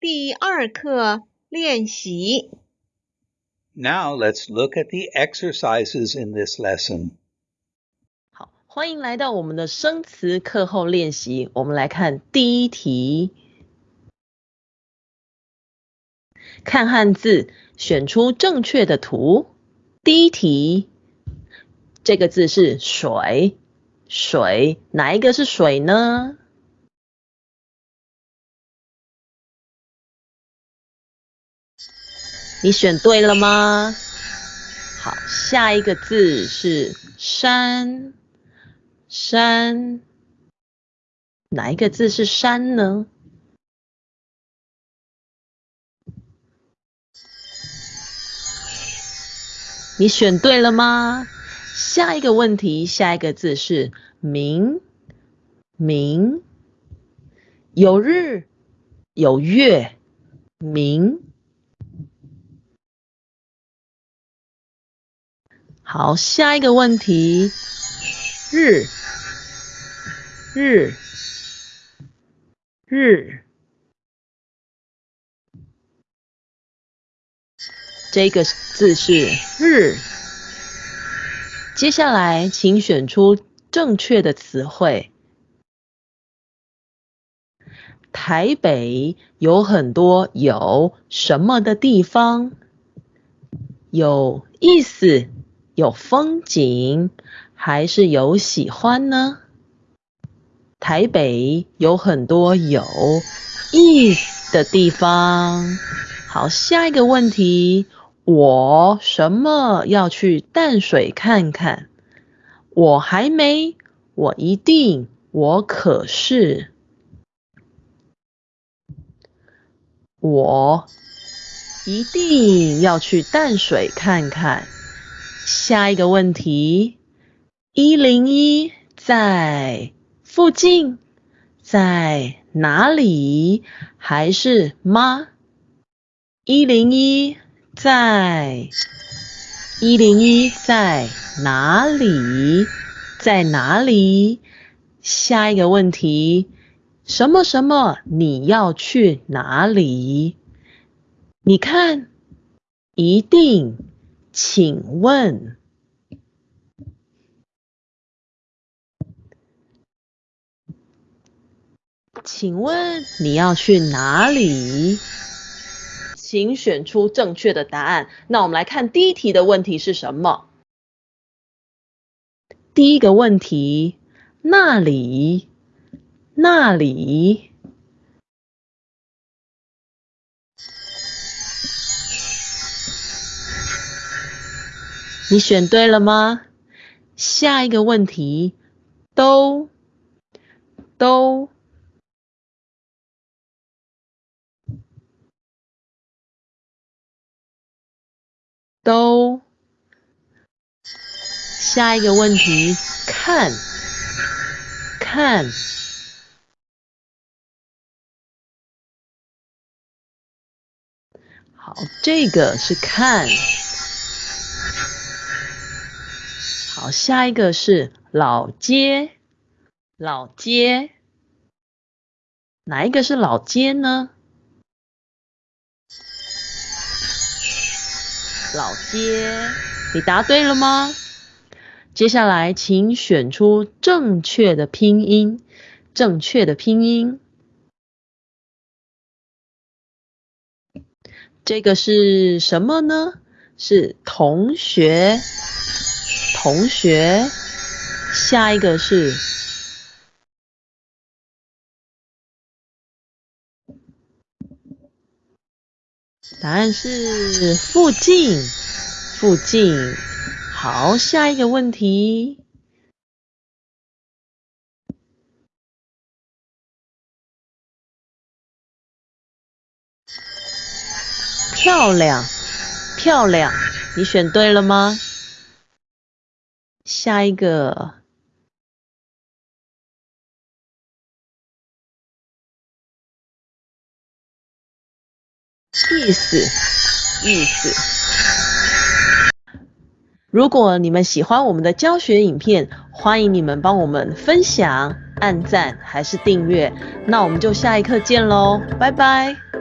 第二课练习。Now let's look at the exercises in this lesson. 好，欢迎来到我们的生词课后练习。我们来看第一题，看汉字，选出正确的图。第一题，这个字是水，水哪一个是水呢？你选对了吗？好，下一个字是山，山，哪一个字是山呢？你选对了吗？下一个问题，下一个字是明，明，有日，有月，明。好，下一个问题，日，日，日，这个字是日。接下来，请选出正确的词汇。台北有很多有什么的地方，有意思。有风景还是有喜欢呢？台北有很多有意思的地方。好，下一个问题，我什么要去淡水看看？我还没，我一定，我可是，我一定要去淡水看看。下一个问题，一零一在附近，在哪里？还是吗？一零一在，一零一在哪里？在哪里？下一个问题，什么什么？你要去哪里？你看，一定。请问，请问你要去哪里？请选出正确的答案。那我们来看第一题的问题是什么？第一个问题，那里，那里。你选对了吗？下一个问题，都都都。下一个问题，看看。好，这个是看。好，下一个是老街，老街，哪一个是老街呢？老街，你答对了吗？接下来，请选出正确的拼音，正确的拼音。这个是什么呢？是同学。同学，下一个是答案是附近，附近。好，下一个问题，漂亮，漂亮，你选对了吗？下一个，意思，意思。如果你们喜欢我们的教学影片，欢迎你们帮我们分享、按赞还是订阅。那我们就下一课见喽，拜拜。